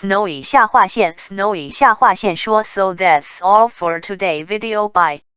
Snowy 下划线 Snowy 下划线说 So that's all for today video. Bye.